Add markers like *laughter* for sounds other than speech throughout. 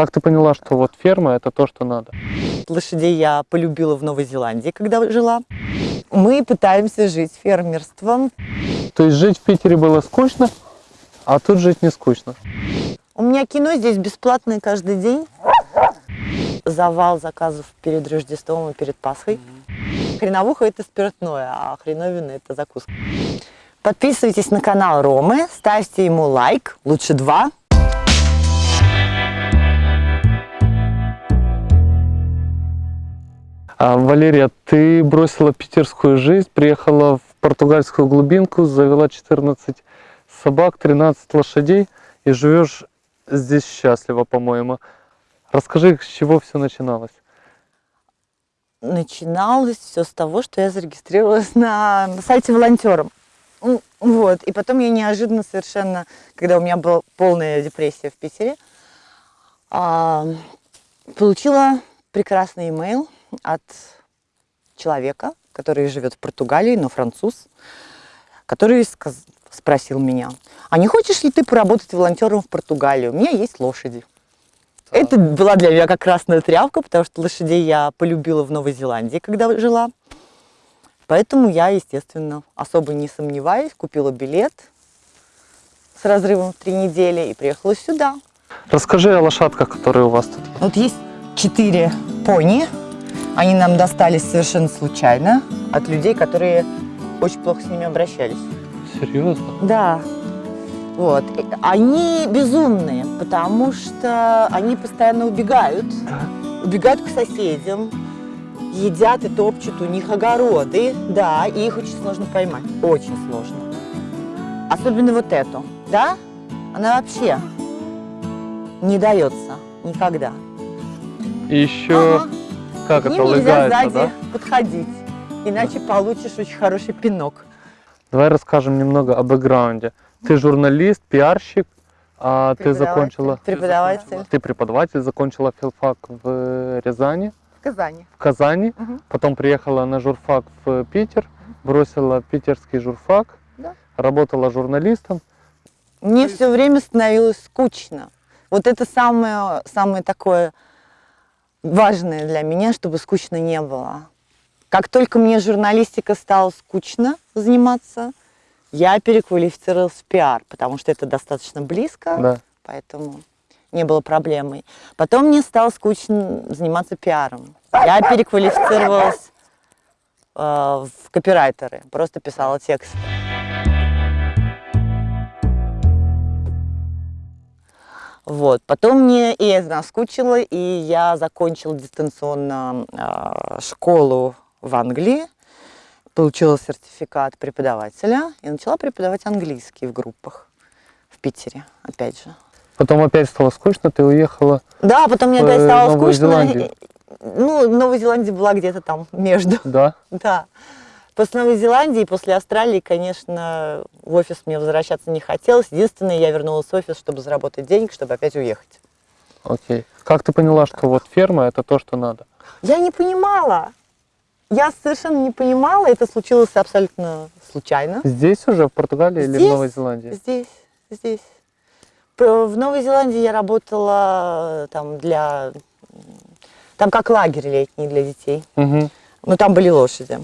Как ты поняла, что вот ферма это то, что надо? Лошадей я полюбила в Новой Зеландии, когда жила. Мы пытаемся жить фермерством. То есть жить в Питере было скучно, а тут жить не скучно. У меня кино здесь бесплатное каждый день. Завал заказов перед Рождеством и перед Пасхой. Хреновуха – это спиртное, а хреновина – это закуска. Подписывайтесь на канал Ромы, ставьте ему лайк, лучше два. Валерия, ты бросила питерскую жизнь, приехала в португальскую глубинку, завела 14 собак, 13 лошадей и живешь здесь счастливо, по-моему. Расскажи, с чего все начиналось? Начиналось все с того, что я зарегистрировалась на, на сайте волонтером. Вот. И потом я неожиданно совершенно, когда у меня была полная депрессия в Питере, а, получила прекрасный имейл от человека, который живет в Португалии, но француз, который спросил меня, а не хочешь ли ты поработать волонтером в Португалии? У меня есть лошади. Это была для меня как красная тряпка, потому что лошадей я полюбила в Новой Зеландии, когда жила. Поэтому я, естественно, особо не сомневаюсь, купила билет с разрывом в три недели и приехала сюда. Расскажи о лошадках, которые у вас тут. Вот есть четыре пони. Они нам достались совершенно случайно от людей, которые очень плохо с ними обращались. Серьезно? Да. Вот. Они безумные, потому что они постоянно убегают. Убегают к соседям, едят и топчут у них огороды. Да, и их очень сложно поймать. Очень сложно. Особенно вот эту. Да? Она вообще не дается никогда. Еще, Ага. Как К это, ним нельзя сзади да? подходить, иначе получишь очень хороший пинок. Давай расскажем немного о бэкграунде. Ты журналист, пиарщик, а ты закончила... Преподаватель Ты преподаватель, закончила филфак в Рязани, в Казани. в Казани, Мгм. потом приехала на журфак в Питер, бросила питерский журфак, Да. работала журналистом. Мне все время становилось скучно. Вот это самое, самое такое важное для меня, чтобы скучно не было. Как только мне журналистика стала скучно заниматься, я переквалифицировалась в пиар, потому что это достаточно близко, Да. поэтому не было проблемой. Потом мне стало скучно заниматься пиаром. Я переквалифицировалась э, в копирайтеры, просто писала текст. Вот. Потом мне и наскучило, и я закончила дистанционно э, школу в Англии, получила сертификат преподавателя и начала преподавать английский в группах в Питере, опять же. Потом опять стало скучно, ты уехала. Да, потом мне опять э, стало Новую скучно. Зеландию. Ну, Новая Зеландия была где-то там между. Да. *laughs* Да. После Новой Зеландии, после Австралии, конечно, в офис мне возвращаться не хотелось. Единственное, я вернулась в офис, чтобы заработать денег, чтобы опять уехать. Окей. Как ты поняла, что вот ферма это то, что надо? Я не понимала. Я совершенно не понимала. Это случилось абсолютно случайно. Здесь уже, в Португалии или в Здесь, Новой Зеландии? Здесь, здесь. В Новой Зеландии я работала э, там для... Там как лагерь летний для детей. Мгм. Ну, там были лошади.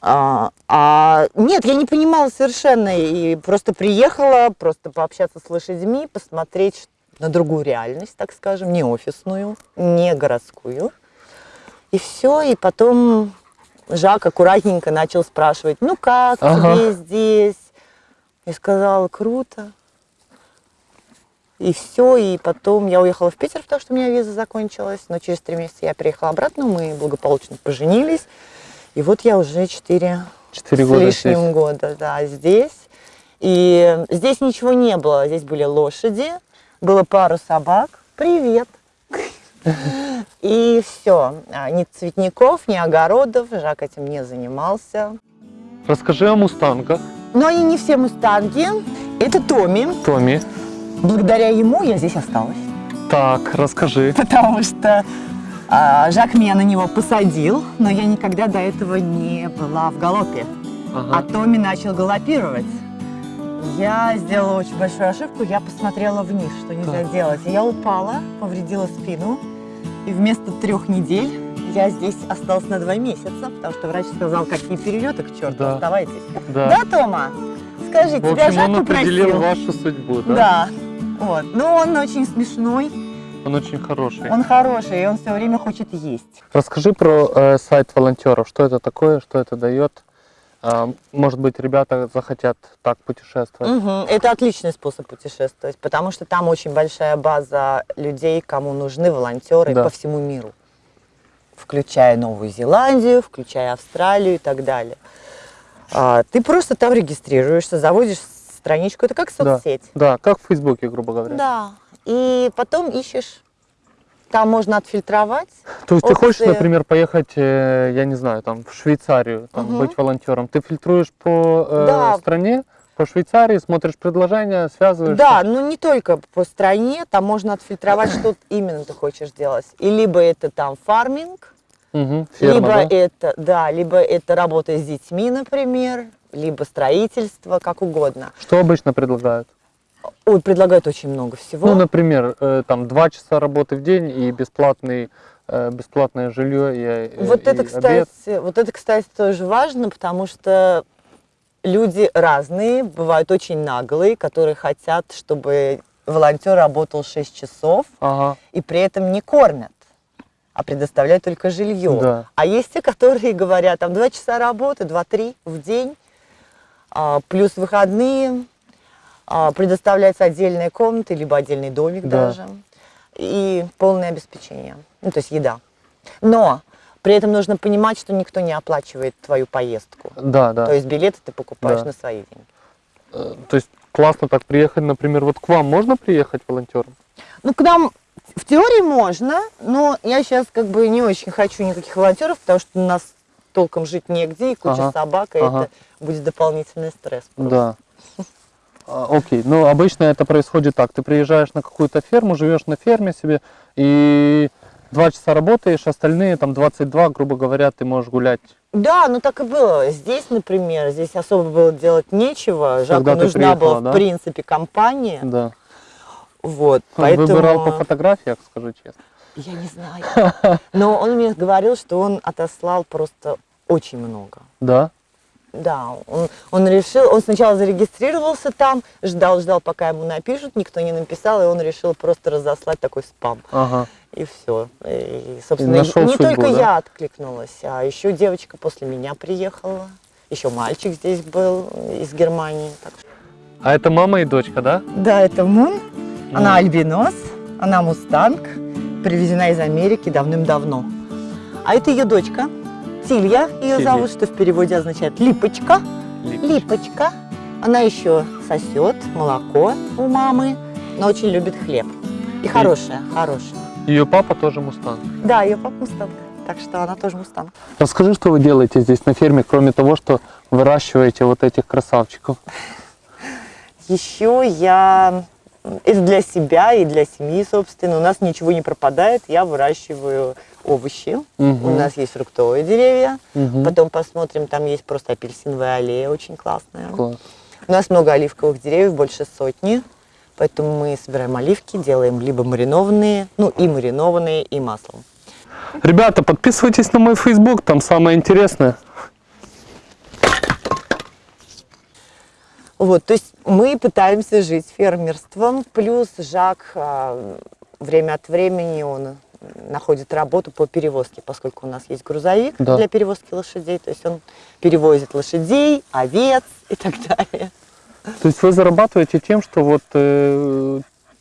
А, а, нет, я не понимала совершенно. И просто приехала, просто пообщаться с лошадьми, посмотреть на другую реальность, так скажем, не офисную, не городскую. И все, и потом Жак аккуратненько начал спрашивать, ну как Ага. тебе здесь? И сказала, круто. И все, и потом я уехала в Питер, потому что у меня виза закончилась, но через три месяца я приехала обратно, мы благополучно поженились, и вот я уже четыре Четыре с года лишним здесь. года, да, здесь. И здесь ничего не было, здесь были лошади, было пару собак, привет. И все, ни цветников, ни огородов, Жак этим не занимался. Расскажи о мустангах, Но они не все мустанги, это Томми, Томми. благодаря ему я здесь осталась. Так, расскажи. потому что а, Жак меня на него посадил, но я никогда до этого не была в галопе. А Ага. Томми начал галопировать. Я сделала очень большую ошибку, я посмотрела вниз, что нельзя Так. делать. Я упала, повредила спину, и вместо трех недель я здесь осталась на два месяца, потому что врач сказал, какие перелеты к черту, Да. оставайтесь. Да. Да, Тома? Скажи, В тебя общем, Жак он определил попросил? вашу судьбу, да? Да. Вот. Но он очень смешной, Он очень хороший. он хороший, и он все время хочет есть. Расскажи про э, сайт волонтеров. Что это такое, что это дает? А, может быть, ребята захотят так путешествовать? Мгм. Это отличный способ путешествовать, потому что там очень большая база людей, кому нужны волонтеры Да. по всему миру, включая Новую Зеландию, включая Австралию и так далее. А, ты просто там регистрируешься, заводишь страничку, это как Да. соцсеть. Да, как в Фейсбуке, грубо говоря. Да. И потом ищешь. Там можно отфильтровать. То есть ты хочешь, например, поехать, э, я не знаю, там в Швейцарию, там, Мгм. быть волонтером. Ты фильтруешь по э, Да. стране, по Швейцарии, смотришь предложения, связываешься. Да, ну не только по стране, там можно отфильтровать, что именно ты хочешь делать. И либо это там фарминг, Мгм, ферма, либо да? это, да, либо это работа с детьми, например, либо строительство, как угодно. Что обычно предлагают? Ой, предлагают очень много всего. Ну, например, э, там два часа работы в день и бесплатный, э, бесплатное жилье и, э, вот и это, обед. кстати, вот это, кстати, тоже важно, потому что люди разные, бывают очень наглые, которые хотят, чтобы волонтер работал 6 часов Ага, и при этом не кормят, а предоставляют только жилье. Да. А есть те, которые говорят, там 2 часа работы, 2-3 в день, а, плюс выходные, предоставляется отдельная комната, либо отдельный домик Да. даже, и полное обеспечение, ну, то есть еда. Но при этом нужно понимать, что никто не оплачивает твою поездку. да, да. То есть билеты ты покупаешь Да. на свои деньги. Э, То есть классно так приехать, например, вот к вам можно приехать волонтером? Ну, к нам в теории можно, но я сейчас как бы не очень хочу никаких волонтеров, потому что у нас толком жить негде, и куча Ага, собак, и ага. это будет дополнительный стресс. просто. Да. *laughs* А, Окей, ну обычно это происходит так. Ты приезжаешь на какую-то ферму, живешь на ферме себе, и два часа работаешь, остальные там 22, грубо говоря, ты можешь гулять. Да, ну так и было. Здесь, например, здесь особо было делать нечего. Жаку Когда нужна была, приехала, в да? принципе, компания. Да. Вот, поэтому... Выбирал по фотографиях, скажу честно. Я не знаю. Но он мне говорил, что он отослал просто очень много. Да? Да, он, он решил, он сначала зарегистрировался там, ждал, ждал, пока ему напишут, никто не написал, и он решил просто разослать такой спам. Ага. И все. И, собственно, нашел не судьбу, только да? я откликнулась, а еще девочка после меня приехала, еще мальчик здесь был из Германии. так А это мама и дочка, да? Да, это Мун, она Мун. альбинос, она мустанг, привезена из Америки давным-давно. А это ее дочка, Тилья ее Тилья. зовут, что в переводе означает липочка. Липочка. Она еще сосет молоко у мамы, но очень любит хлеб. И хорошая, хорошая. Ее папа тоже мустанг. Да, ее папа мустанг. Так что она тоже мустанг. Расскажи, что вы делаете здесь на ферме, кроме того, что выращиваете вот этих красавчиков. Еще я и для себя, и для семьи, собственно. У нас ничего не пропадает. Я выращиваю овощи. Мгм. У нас есть фруктовые деревья. Мгм. Потом посмотрим, там есть просто апельсиновая аллея, очень классная. Класс. У нас много оливковых деревьев, больше сотни. Поэтому мы собираем оливки, делаем либо маринованные, ну и маринованные, и маслом. Ребята, подписывайтесь на мой Facebook, там самое интересное. Вот, то есть мы пытаемся жить фермерством, плюс Жак а, время от времени он находит работу по перевозке, поскольку у нас есть грузовик Да. для перевозки лошадей, то есть он перевозит лошадей, овец и так *laughs* далее. То есть вы зарабатываете тем, что вот э,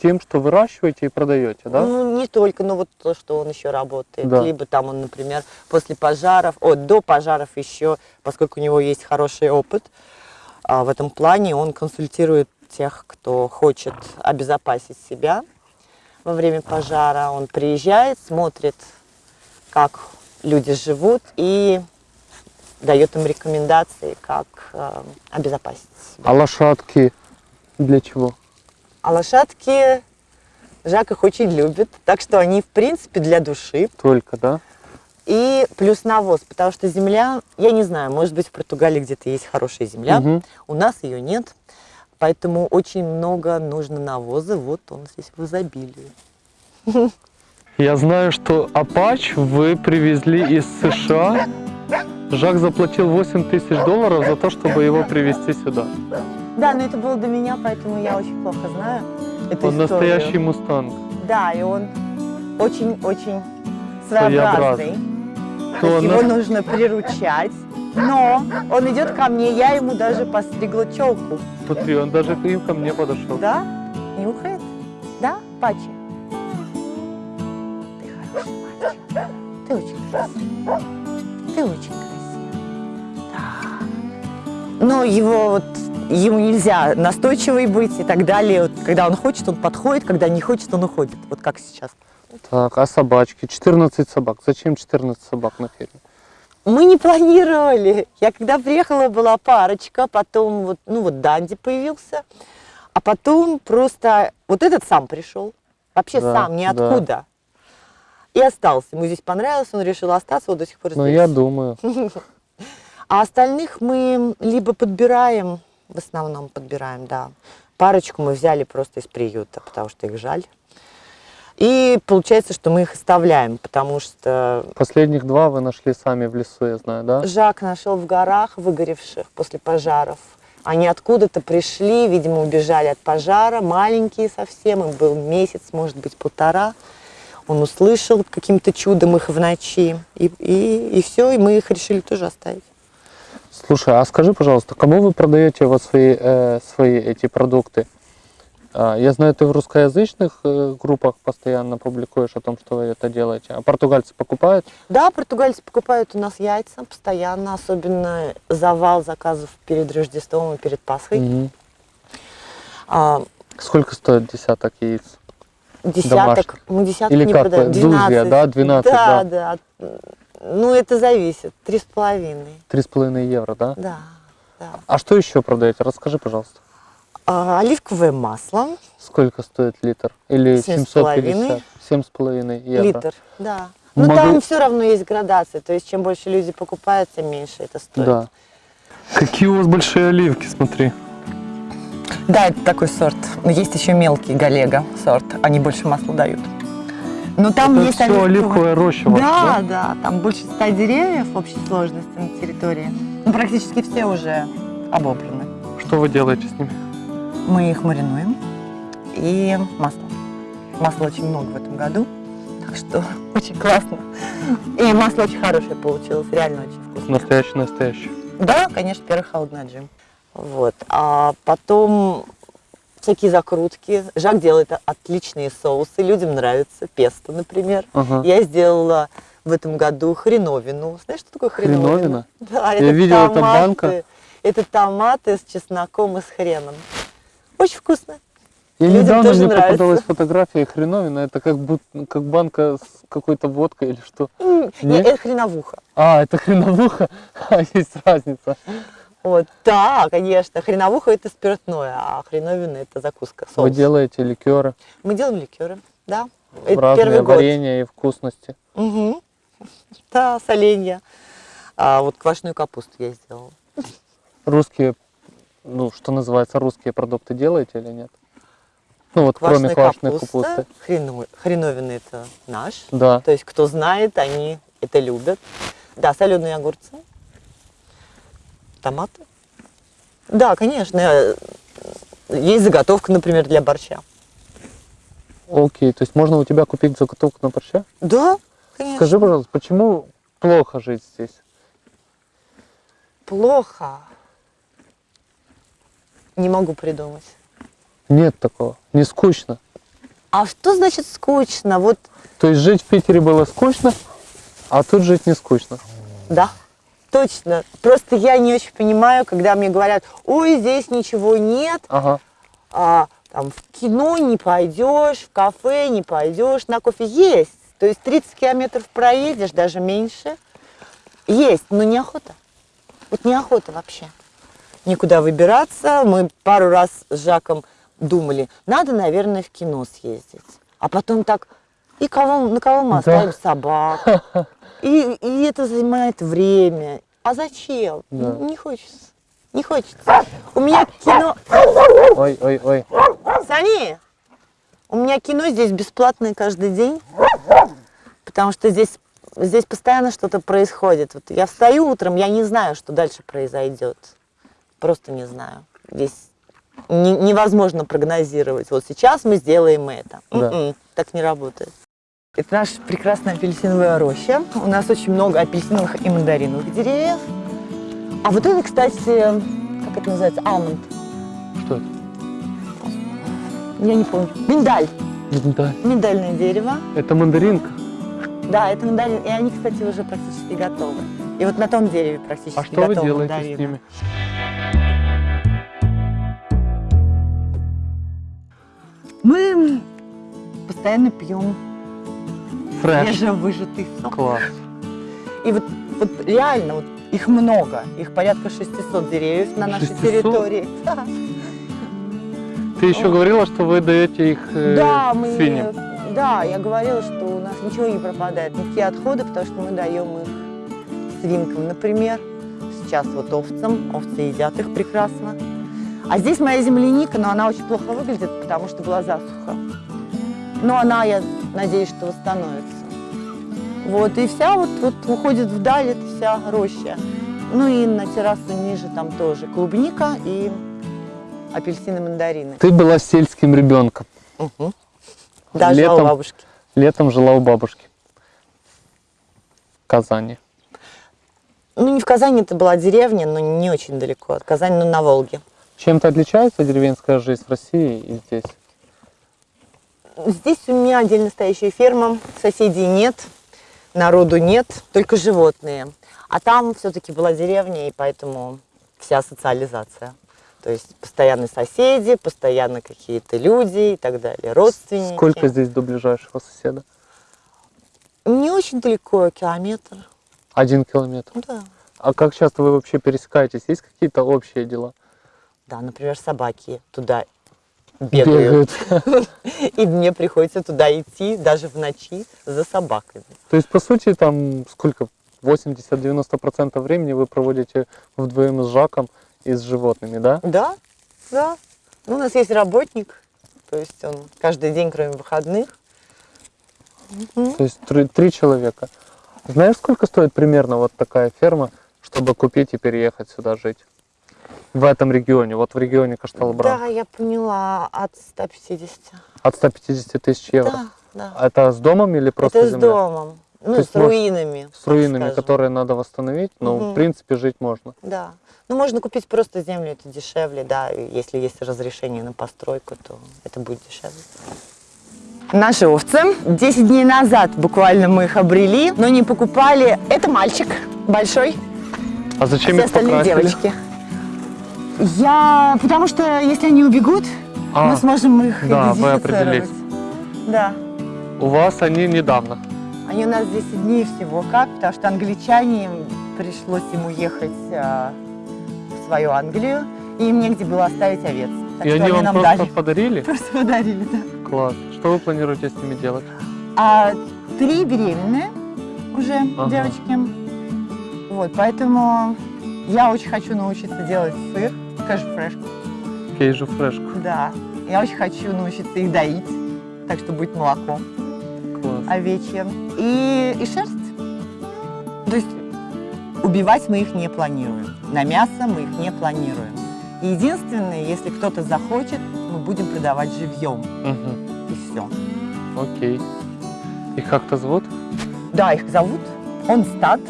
тем, что выращиваете и продаете, да? Ну, не только, но вот то, что он еще работает. Да. Либо там он, например, после пожаров, о, до пожаров еще, поскольку у него есть хороший опыт, а, в этом плане он консультирует тех, кто хочет обезопасить себя во время пожара. Он приезжает, смотрит, как люди живут и дает им рекомендации, как э, обезопасить себя. А лошадки для чего? А лошадки Жак их очень любит, так что они, в принципе, для души. Только, да? И плюс навоз, потому что земля, я не знаю, может быть, в Португалии где-то есть хорошая земля, Мгм. у нас ее нет. Поэтому очень много нужно навоза. Вот он здесь в изобилии. Я знаю, что Апач вы привезли из США. Жак заплатил 8 тысяч долларов за то, чтобы его привезти сюда. Да, но это было до меня, поэтому я очень плохо знаю эту Он историю. настоящий мустанг. Да, и он очень-очень Своеобразный. То То есть на- его нужно приручать. Но он идет ко мне, я ему даже постригла челку. Смотри, он даже и ко мне подошел. Да? Нюхает? Да, Пачи? Ты хороший мальчик. Ты очень красивый. Ты очень красивый. Да. Но его вот ему нельзя настойчивый быть и так далее. Вот, когда он хочет, он подходит, когда не хочет, он уходит. Вот как сейчас. Так, а собачки? 14 собак. Зачем 14 собак на ферме? Мы не планировали. Я когда приехала, была парочка, потом вот, ну вот Данди появился, а потом просто вот этот сам пришел, вообще Да, сам, ниоткуда. И остался. Ему здесь понравилось, он решил остаться, вот до сих пор Ну, здесь. я думаю. *laughs* А остальных мы либо подбираем, в основном подбираем, да. Парочку мы взяли просто из приюта, потому что их жаль. И получается, что мы их оставляем, потому что Последних два вы нашли сами в лесу, я знаю, да? Жак нашел в горах, выгоревших после пожаров. Они откуда-то пришли, видимо, убежали от пожара, маленькие совсем, им был месяц, может быть, полтора. Он услышал каким-то чудом их в ночи, и, и, и все, и мы их решили тоже оставить. Слушай, а скажи, пожалуйста, кому вы продаете вот свои, э, свои эти продукты? А, Я знаю, ты в русскоязычных э, группах постоянно публикуешь о том, что вы это делаете. А португальцы покупают? Да, португальцы покупают у нас яйца постоянно, особенно завал заказов перед Рождеством и перед Пасхой. Мгм. А, Сколько стоит десяток яиц? десяток, мы десяток Или не как, продаем. дузья, да, 12, да, да. Ну, это зависит. Три с половиной. Три с половиной евро, да? Да, да. А что еще продаете? Расскажи, пожалуйста. А, оливковое масло, Сколько стоит литр? Или Семь с половиной. 750? Семь с половиной евро. литр, да. Но Могу- там все равно есть градация, то есть чем больше люди покупают, тем меньше это стоит. Да. Какие у вас большие оливки, смотри. Да, это такой сорт. Но есть еще мелкий галега сорт, они больше масла дают. Но там Это есть все оливковое- оливковая роща ваша, Да, да, там больше ста деревьев в общей сложности на территории. Ну, практически все уже обобраны. Что вы делаете с ними? Мы их маринуем и масло. Масла очень много в этом году, так что *laughs* очень классно. И масло очень хорошее получилось, реально очень вкусно. Настоящий, настоящий. Да, конечно, первый холодный отжим. Вот. А потом всякие закрутки. Жак делает отличные соусы, людям нравится. Песто, например. Ага. Я сделала в этом году хреновину. Знаешь, что такое хреновина? Хреновина? Да, Я это томаты. банка. Это томаты с чесноком и с хреном. Очень вкусно. Я Людям недавно мне нравится. попадалась фотография хреновина. Это как, будто, как банка с какой-то водкой или что? М, Не? Это хреновуха. А, это хреновуха? *laughs* А, есть разница. Вот, да, конечно. Хреновуха это спиртное, а хреновина это закуска, соус. Вы делаете ликеры, Мы делаем ликеры, да. Это разные первый год. варенья и вкусности. Мгм. *laughs* Да, соленья. А вот квашеную капусту я сделала. Русские, ну, что называется, русские продукты делаете или нет? Ну, вот Квашеная кроме квашеной капуста, капусты. хрено- хреновина это наш. Да. То есть, кто знает, они это любят. Да, соленые огурцы, томаты. Да, конечно. Есть заготовка, например, для борща. Окей, то есть можно у тебя купить заготовку на борща? Да, конечно. Скажи, пожалуйста, почему плохо жить здесь? Плохо. Не могу придумать. Нет такого. Не скучно. А что значит скучно? Вот, То есть жить в Питере было скучно, а тут жить не скучно. да, точно. Просто я не очень понимаю, когда мне говорят, ой, здесь ничего нет, Ага. а, там, в кино не пойдешь, в кафе не пойдешь, на кофе есть. То есть 30 километров проедешь, даже меньше. Есть, но неохота. Вот неохота вообще. Никуда выбираться. Мы пару раз с Жаком думали, надо, наверное, в кино съездить. А потом так, и кого, на кого мы Да. оставим собак? *laughs* И, и это занимает время. А зачем? Да. Не хочется. Не хочется. У меня кино... Ой, ой, ой. Сани, у меня кино здесь бесплатное каждый день, потому что здесь, здесь постоянно что-то происходит. Вот я встаю утром, я не знаю, что дальше произойдет. Просто не знаю. Здесь не- невозможно прогнозировать. Вот сейчас мы сделаем это. Да. М-м, так не работает. Это наша прекрасная апельсиновая роща. У нас очень много апельсиновых и мандариновых деревьев. А вот это, кстати, как это называется? Алмонд. Что это? Я не помню. Миндаль. Да. Миндальное дерево. Это мандаринка. Да, это мандарин. И они, кстати, уже практически готовы. И вот на том дереве практически А что вы готовы делаете с мандарины. ними? Мы постоянно пьем Фреш. свежевыжатый сок. Класс. И вот, вот реально, вот их много. Их порядка 600 деревьев на нашей 600? территории. Да, Ты еще говорила, что вы даете их э, да, мы, свиньям. да, я говорила, что у нас ничего не пропадает, никакие отходы, потому что мы даем их свинкам, например. Сейчас вот овцам, овцы едят их прекрасно. А здесь моя земляника, но она очень плохо выглядит, потому что была засуха. Но она, я надеюсь, что восстановится. Вот, и вся вот, вот уходит вдаль, это вся роща. Ну и на террасу ниже там тоже клубника и апельсины, мандарины. Ты была сельским ребенком. Угу. Даже Летом? у бабушки. Летом жила у бабушки. В Казани. Ну, не в Казани, это была деревня, но не очень далеко от Казани, но на Волге. Чем-то отличается деревенская жизнь в России и здесь? Здесь у меня отдельно стоящая ферма, соседей нет, народу нет, только животные. А там все-таки была деревня, и поэтому вся социализация. То есть постоянно соседи, постоянно какие-то люди и так далее, родственники. Сколько здесь до ближайшего соседа? Не очень далеко, километр. Один километр. Да. А как часто вы вообще пересекаетесь? Есть какие-то общие дела? Да, например, собаки туда бегают. *laughs* И мне приходится туда идти даже в ночи за собаками. То есть, по сути, там сколько? 80-90% времени вы проводите вдвоем с Жаком и с животными, да? Да, да. Ну, у нас есть работник, то есть он каждый день, кроме выходных. То есть три, три человека. Знаешь, сколько стоит примерно вот такая ферма, чтобы купить и переехать сюда жить? В этом регионе, вот в регионе Кашталбран. Да, я поняла, от 150. От 150 тысяч евро. Да, да. А Это с домом или просто Это с земля? домом. Ну, с руинами. С руинами, скажем. которые надо восстановить, но Мгм. в принципе жить можно. Да. Ну, можно купить просто землю, это дешевле, да. Если есть разрешение на постройку, то это будет дешевле. Наши овцы. 10 дней назад буквально мы их обрели, но не покупали. Это мальчик большой, А зачем все их остальные покрасили? девочки. Я... Потому что если они убегут, А, мы сможем их да, вы идентифицировать. определите. Да. у вас они недавно. Они у нас 10 дней всего как, потому что англичане, пришлось им уехать а, в свою Англию, и им негде было оставить овец. Так и что они вам нам просто дали. подарили? Просто подарили, да. Класс. Что вы планируете с ними делать? А три беременные уже Ага. девочки. Вот, поэтому я очень хочу научиться делать сыр, кэш фреш. Кейджу фрешку. Да. Я очень хочу научиться их доить, так что будет молоко. Класс. овечья и, и шерсть. То есть убивать мы их не планируем. На мясо мы их не планируем. Единственное, если кто-то захочет, мы будем продавать живьем. Мгм. И все. Окей. Их как-то зовут? Да, их зовут. Он стад.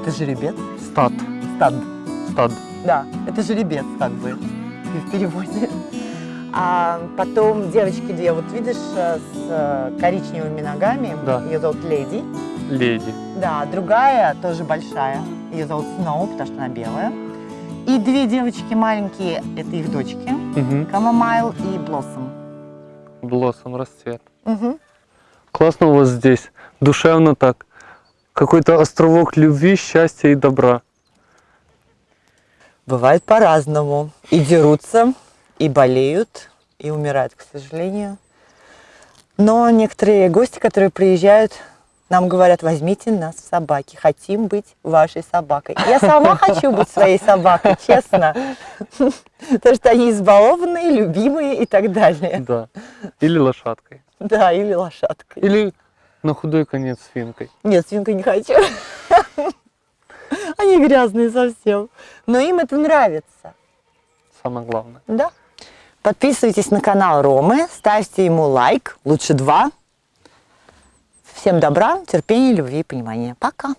Это жеребец. Стат. Стад. Стад. Да, это жеребец как бы в переводе. А потом девочки две, вот видишь, э, с э, коричневыми ногами. Да. Ее зовут Леди. Леди. Да, другая тоже большая. Ее зовут Сноу, потому что она белая. И две девочки маленькие, это их дочки. Угу. Камомайл и Блоссом. Блоссом расцвет. Угу. Классно у вас здесь. Душевно так. Какой-то островок любви, счастья и добра. Бывает по-разному. И дерутся, и болеют, и умирают, к сожалению. Но некоторые гости, которые приезжают, нам говорят, возьмите нас в собаки, хотим быть вашей собакой. Я сама хочу быть своей собакой, честно. Потому что они избалованные, любимые и так далее. Да. Или лошадкой. Да, или лошадкой. Или на худой конец свинкой. Нет, свинкой не хочу. Они грязные совсем. Но им это нравится. Самое главное. Да. Подписывайтесь на канал Ромы, ставьте ему лайк, лучше два. Всем добра, терпения, любви и понимания. Пока.